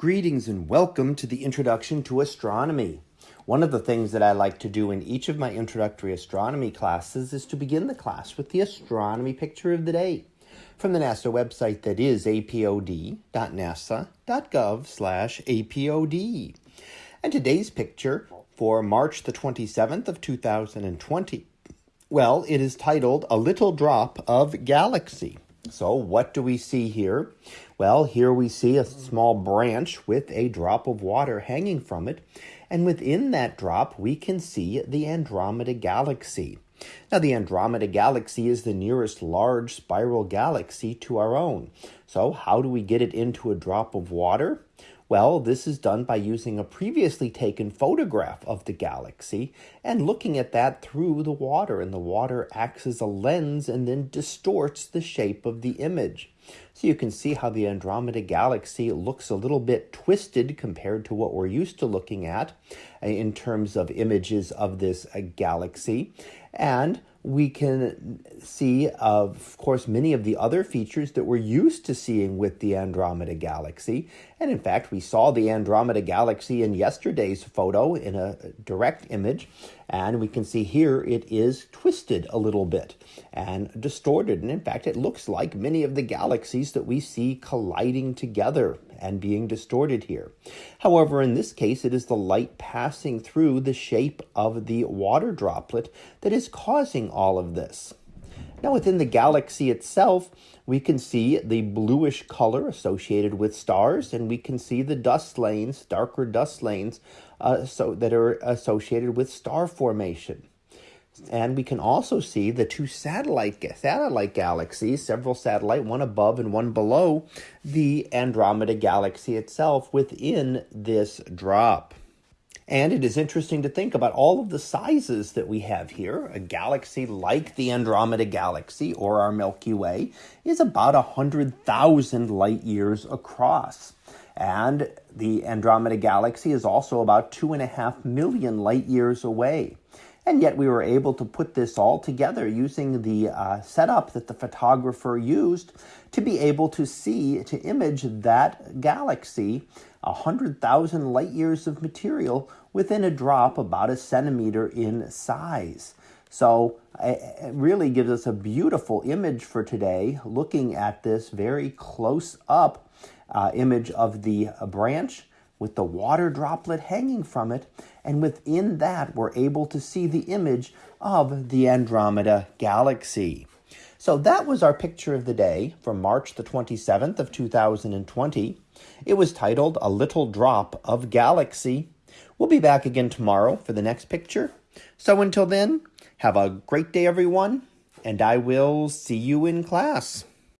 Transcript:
Greetings and welcome to the Introduction to Astronomy. One of the things that I like to do in each of my introductory astronomy classes is to begin the class with the astronomy picture of the day from the NASA website that is apod.nasa.gov slash apod. And today's picture for March the 27th of 2020, well, it is titled A Little Drop of Galaxy. So what do we see here? Well, here we see a small branch with a drop of water hanging from it. And within that drop, we can see the Andromeda Galaxy. Now, the Andromeda Galaxy is the nearest large spiral galaxy to our own. So how do we get it into a drop of water? Well, this is done by using a previously taken photograph of the galaxy and looking at that through the water, and the water acts as a lens and then distorts the shape of the image. So you can see how the Andromeda Galaxy looks a little bit twisted compared to what we're used to looking at uh, in terms of images of this uh, galaxy. And we can see, of course, many of the other features that we're used to seeing with the Andromeda Galaxy. And in fact, we saw the Andromeda Galaxy in yesterday's photo in a direct image. And we can see here it is twisted a little bit and distorted. And in fact, it looks like many of the galaxies that we see colliding together and being distorted here. However, in this case, it is the light passing through the shape of the water droplet that is causing all of this. Now, within the galaxy itself, we can see the bluish color associated with stars, and we can see the dust lanes, darker dust lanes, uh, so that are associated with star formation. And we can also see the two satellite satellite galaxies, several satellite, one above and one below the Andromeda galaxy itself within this drop. And it is interesting to think about all of the sizes that we have here. A galaxy like the Andromeda Galaxy or our Milky Way is about 100,000 light years across. And the Andromeda Galaxy is also about two and a half million light years away. And yet we were able to put this all together using the uh, setup that the photographer used to be able to see, to image that galaxy, 100,000 light years of material within a drop about a centimeter in size. So it really gives us a beautiful image for today, looking at this very close up uh, image of the branch with the water droplet hanging from it. And within that, we're able to see the image of the Andromeda Galaxy. So that was our picture of the day from March the 27th of 2020. It was titled A Little Drop of Galaxy. We'll be back again tomorrow for the next picture. So until then, have a great day, everyone, and I will see you in class.